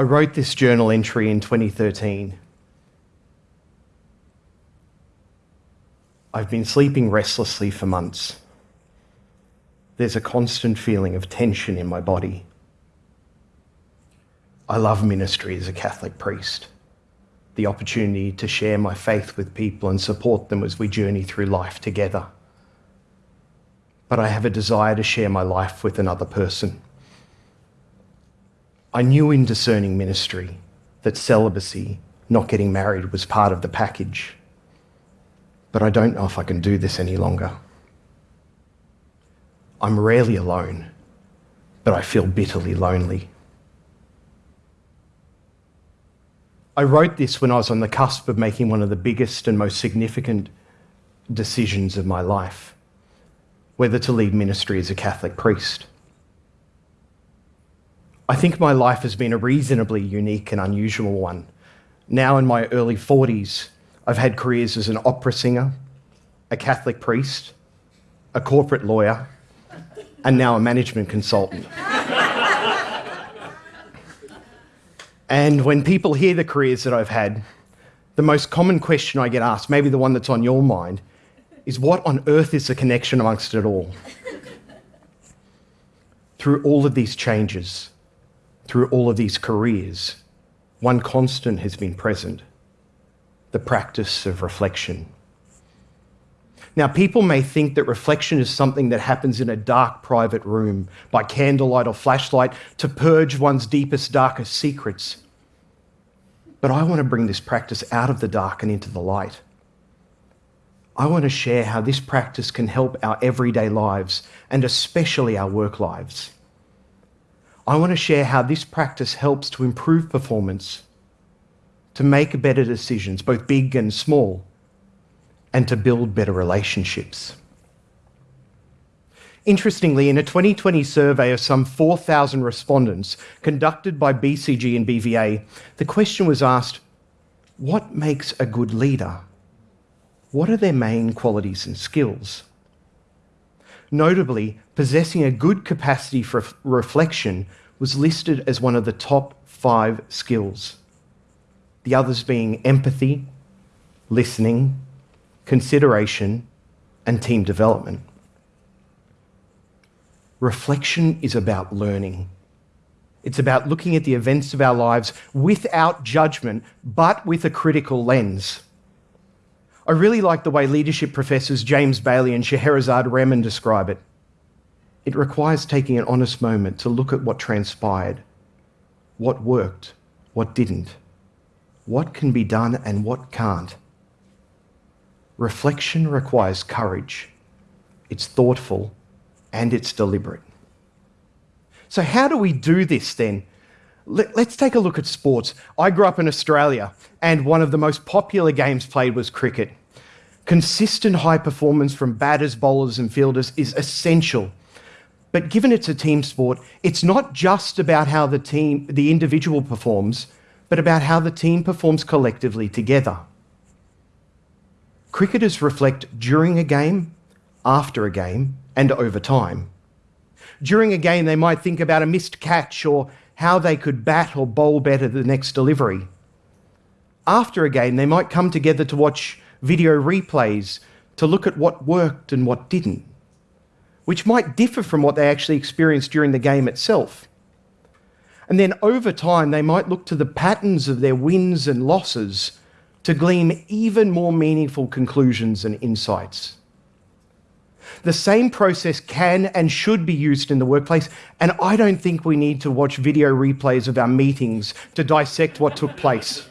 I wrote this journal entry in 2013. I've been sleeping restlessly for months. There's a constant feeling of tension in my body. I love ministry as a Catholic priest, the opportunity to share my faith with people and support them as we journey through life together. But I have a desire to share my life with another person. I knew in discerning ministry that celibacy, not getting married, was part of the package. But I don't know if I can do this any longer. I'm rarely alone, but I feel bitterly lonely. I wrote this when I was on the cusp of making one of the biggest and most significant decisions of my life whether to lead ministry as a Catholic priest. I think my life has been a reasonably unique and unusual one. Now, in my early 40s, I've had careers as an opera singer, a Catholic priest, a corporate lawyer, and now a management consultant. and when people hear the careers that I've had, the most common question I get asked, maybe the one that's on your mind, is what on earth is the connection amongst it all? Through all of these changes, through all of these careers, one constant has been present the practice of reflection. Now, people may think that reflection is something that happens in a dark private room by candlelight or flashlight to purge one's deepest, darkest secrets. But I want to bring this practice out of the dark and into the light. I want to share how this practice can help our everyday lives and especially our work lives. I want to share how this practice helps to improve performance, to make better decisions, both big and small, and to build better relationships. Interestingly, in a 2020 survey of some 4,000 respondents conducted by BCG and BVA, the question was asked what makes a good leader? What are their main qualities and skills? Notably, possessing a good capacity for reflection was listed as one of the top five skills. The others being empathy, listening, consideration, and team development. Reflection is about learning. It's about looking at the events of our lives without judgment, but with a critical lens. I really like the way leadership professors James Bailey and Scheherazade Rehman describe it. It requires taking an honest moment to look at what transpired, what worked, what didn't, what can be done and what can't. Reflection requires courage. It's thoughtful and it's deliberate. So, how do we do this then? Let's take a look at sports. I grew up in Australia, and one of the most popular games played was cricket. Consistent high performance from batters, bowlers, and fielders is essential but given it's a team sport, it's not just about how the team, the individual performs, but about how the team performs collectively together. Cricketers reflect during a game, after a game, and over time. During a game, they might think about a missed catch or how they could bat or bowl better the next delivery. After a game, they might come together to watch video replays to look at what worked and what didn't which might differ from what they actually experienced during the game itself. And then over time, they might look to the patterns of their wins and losses to glean even more meaningful conclusions and insights. The same process can and should be used in the workplace, and I don't think we need to watch video replays of our meetings to dissect what took place.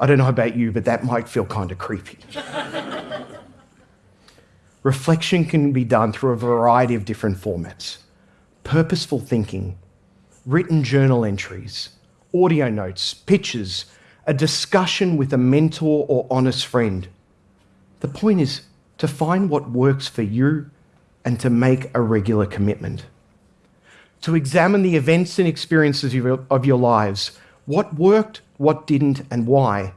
I don't know about you, but that might feel kind of creepy. Reflection can be done through a variety of different formats purposeful thinking, written journal entries, audio notes, pictures, a discussion with a mentor or honest friend. The point is to find what works for you and to make a regular commitment. To examine the events and experiences of your, lives, what worked, what didn't, and why.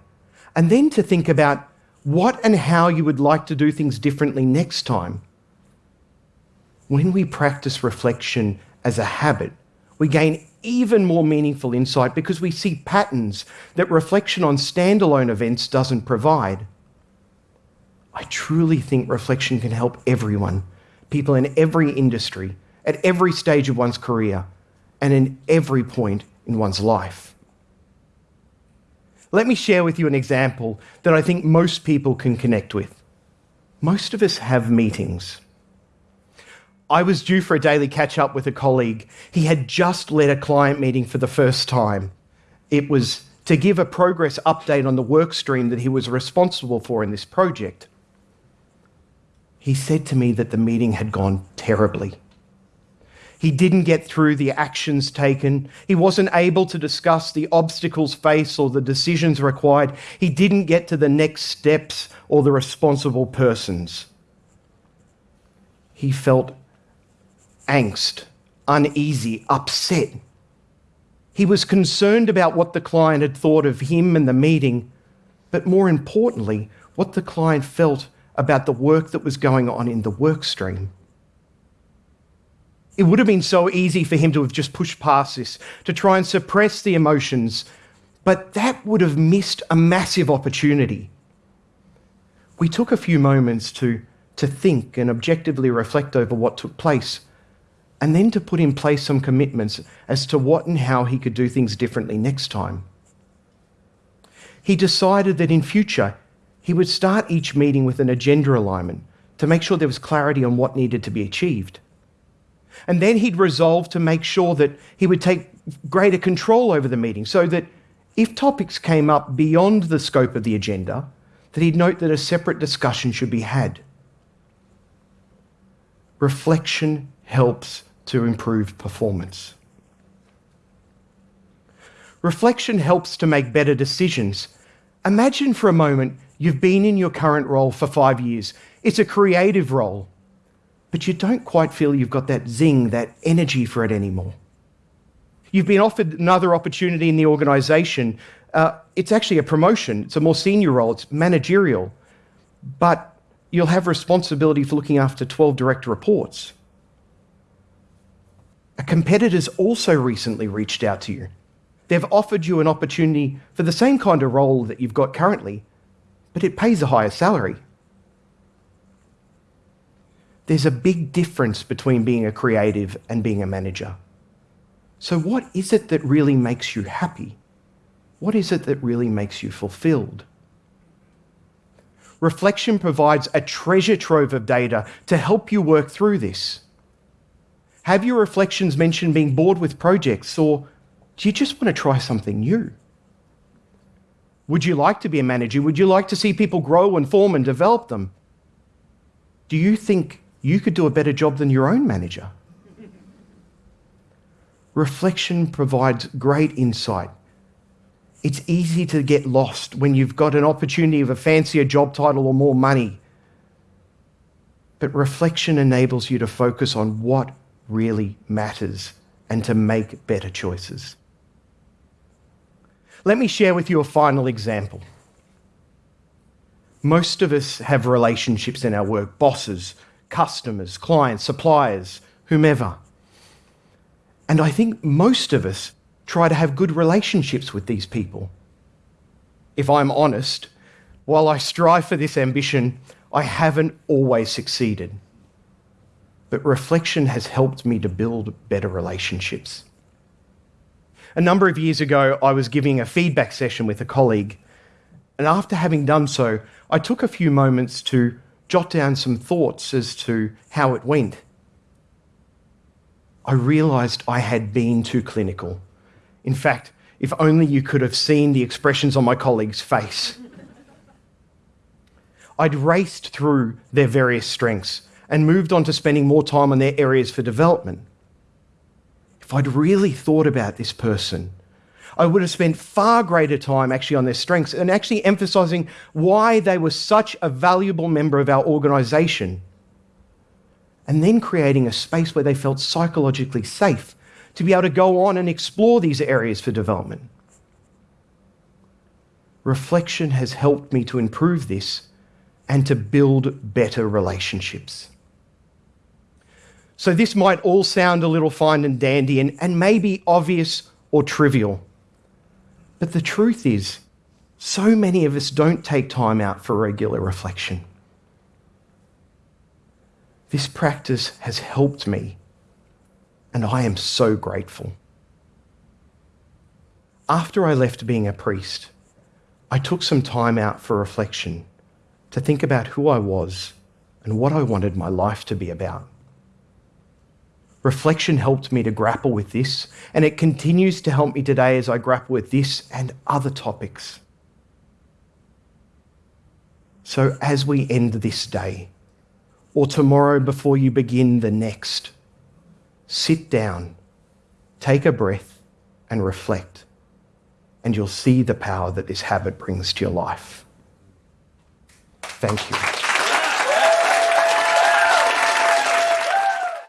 And then to think about what and how you would like to do things differently next time. When we practice reflection as a habit, we gain even more meaningful insight because we see patterns that reflection on standalone events doesn't provide. I truly think reflection can help everyone, people in every industry, at every stage of one's career, and in every point in one's life. Let me share with you an example that I think most people can connect with. Most of us have meetings. I was due for a daily catch up with a colleague. He had just led a client meeting for the first time. It was to give a progress update on the work stream that he was responsible for in this project. He said to me that the meeting had gone terribly. He didn't get through the actions taken. He wasn't able to discuss the obstacles faced or the decisions required. He didn't get to the next steps or the responsible persons. He felt angst, uneasy, upset. He was concerned about what the client had thought of him and the meeting, but more importantly, what the client felt about the work that was going on in the work stream. It would have been so easy for him to have just pushed past this, to try and suppress the emotions, but that would have missed a massive opportunity. We took a few moments to, to think and objectively reflect over what took place, and then to put in place some commitments as to what and how he could do things differently next time. He decided that in future, he would start each meeting with an agenda alignment to make sure there was clarity on what needed to be achieved. And then he'd resolve to make sure that he would take greater control over the meeting so that if topics came up beyond the scope of the agenda, that he'd note that a separate discussion should be had. Reflection helps to improve performance. Reflection helps to make better decisions. Imagine for a moment you've been in your current role for five years. It's a creative role but you don't quite feel you've got that zing, that energy for it anymore. You've been offered another opportunity in the organisation. Uh, it's actually a promotion, it's a more senior role, it's managerial, but you'll have responsibility for looking after 12 direct reports. A competitor's also recently reached out to you. They've offered you an opportunity for the same kind of role that you've got currently, but it pays a higher salary there's a big difference between being a creative and being a manager. So, what is it that really makes you happy? What is it that really makes you fulfilled? Reflection provides a treasure trove of data to help you work through this. Have your reflections mentioned being bored with projects, or do you just want to try something new? Would you like to be a manager? Would you like to see people grow and form and develop them? Do you think you could do a better job than your own manager. Reflection provides great insight. It's easy to get lost when you've got an opportunity of a fancier job title or more money. But reflection enables you to focus on what really matters and to make better choices. Let me share with you a final example. Most of us have relationships in our work bosses, customers, clients, suppliers, whomever. And I think most of us try to have good relationships with these people. If I'm honest, while I strive for this ambition, I haven't always succeeded. But reflection has helped me to build better relationships. A number of years ago, I was giving a feedback session with a colleague, and after having done so, I took a few moments to jot down some thoughts as to how it went. I realised I had been too clinical. In fact, if only you could have seen the expressions on my colleague's face. I'd raced through their various strengths and moved on to spending more time on their areas for development. If I'd really thought about this person I would have spent far greater time actually on their strengths and actually emphasizing why they were such a valuable member of our organization. And then creating a space where they felt psychologically safe to be able to go on and explore these areas for development. Reflection has helped me to improve this and to build better relationships. So, this might all sound a little fine and dandy and, and maybe obvious or trivial. But the truth is, so many of us don't take time out for regular reflection. This practice has helped me, and I am so grateful. After I left being a priest, I took some time out for reflection to think about who I was and what I wanted my life to be about. Reflection helped me to grapple with this, and it continues to help me today as I grapple with this and other topics. So, as we end this day, or tomorrow before you begin the next, sit down, take a breath, and reflect, and you'll see the power that this habit brings to your life. Thank you.